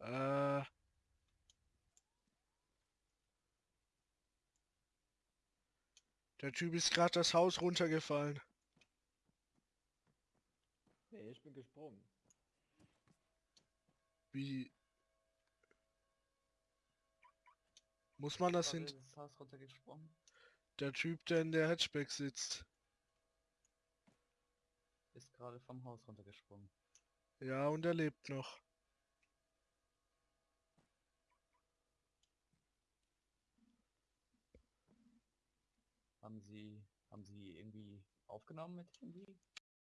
Äh. Der Typ ist gerade das Haus runtergefallen. Nee, ich bin gesprungen. Wie? Muss man das hin? Der Typ, der in der Hatchback sitzt. Ist gerade vom Haus runtergesprungen. Ja, und er lebt noch. Haben Sie, haben Sie irgendwie aufgenommen mit Handy?